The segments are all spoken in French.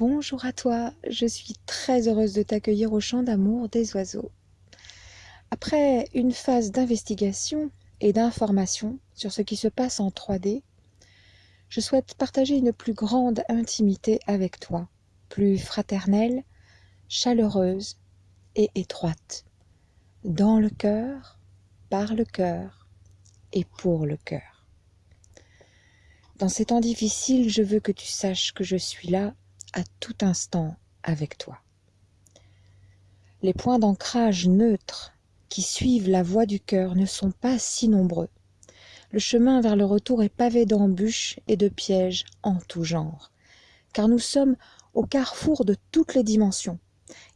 Bonjour à toi, je suis très heureuse de t'accueillir au champ d'amour des oiseaux. Après une phase d'investigation et d'information sur ce qui se passe en 3D, je souhaite partager une plus grande intimité avec toi, plus fraternelle, chaleureuse et étroite, dans le cœur, par le cœur et pour le cœur. Dans ces temps difficiles, je veux que tu saches que je suis là à tout instant avec toi. Les points d'ancrage neutres qui suivent la voie du cœur ne sont pas si nombreux. Le chemin vers le retour est pavé d'embûches et de pièges en tout genre, car nous sommes au carrefour de toutes les dimensions,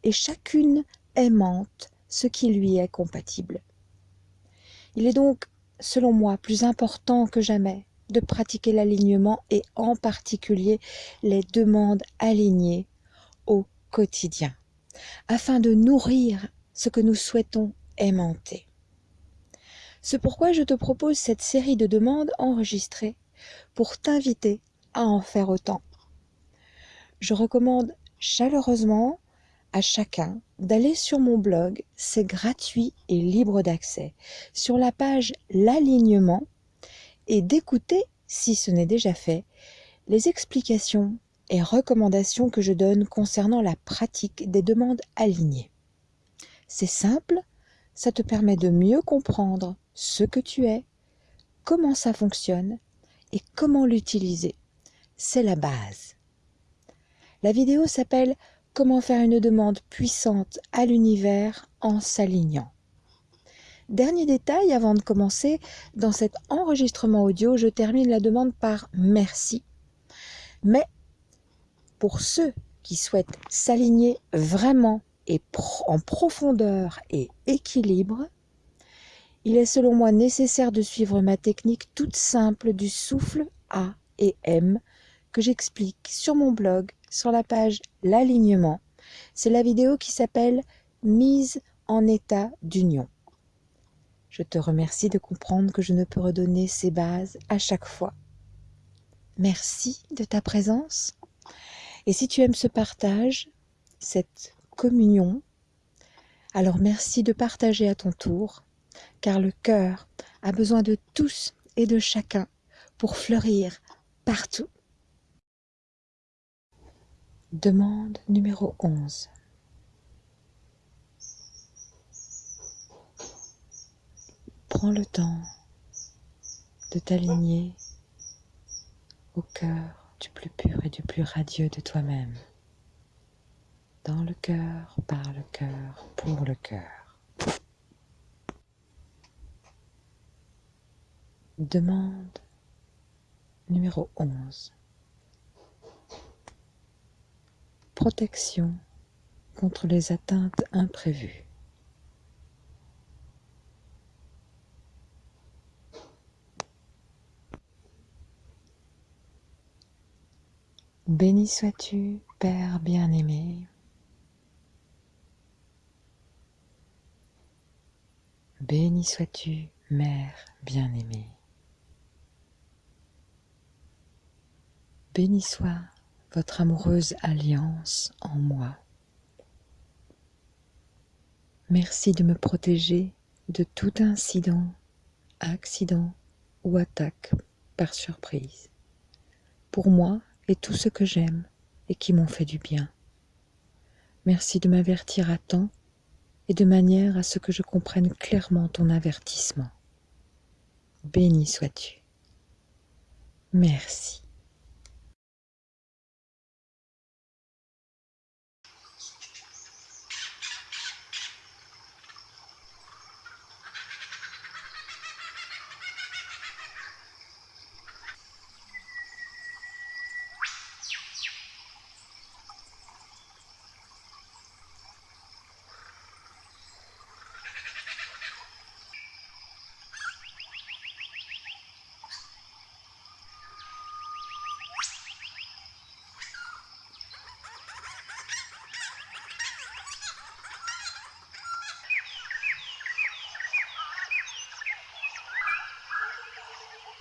et chacune aimante ce qui lui est compatible. Il est donc, selon moi, plus important que jamais de pratiquer l'alignement et en particulier les demandes alignées au quotidien, afin de nourrir ce que nous souhaitons aimanter. C'est pourquoi je te propose cette série de demandes enregistrées pour t'inviter à en faire autant. Je recommande chaleureusement à chacun d'aller sur mon blog, c'est gratuit et libre d'accès, sur la page L'alignement et d'écouter, si ce n'est déjà fait, les explications et recommandations que je donne concernant la pratique des demandes alignées. C'est simple, ça te permet de mieux comprendre ce que tu es, comment ça fonctionne et comment l'utiliser. C'est la base. La vidéo s'appelle Comment faire une demande puissante à l'univers en s'alignant. Dernier détail avant de commencer, dans cet enregistrement audio, je termine la demande par merci. Mais pour ceux qui souhaitent s'aligner vraiment et en profondeur et équilibre, il est selon moi nécessaire de suivre ma technique toute simple du souffle A et M que j'explique sur mon blog sur la page L'alignement. C'est la vidéo qui s'appelle Mise en état d'union. Je te remercie de comprendre que je ne peux redonner ces bases à chaque fois. Merci de ta présence. Et si tu aimes ce partage, cette communion, alors merci de partager à ton tour, car le cœur a besoin de tous et de chacun pour fleurir partout. Demande numéro 11. Prends le temps de t'aligner au cœur du plus pur et du plus radieux de toi-même. Dans le cœur, par le cœur, pour le cœur. Demande numéro 11. Protection contre les atteintes imprévues. Béni sois-tu, Père bien-aimé. Béni sois-tu, Mère bien-aimée. Béni soit votre amoureuse alliance en moi. Merci de me protéger de tout incident, accident ou attaque par surprise. Pour moi et tout ce que j'aime et qui m'ont fait du bien. Merci de m'avertir à temps et de manière à ce que je comprenne clairement ton avertissement. Béni sois-tu. Merci.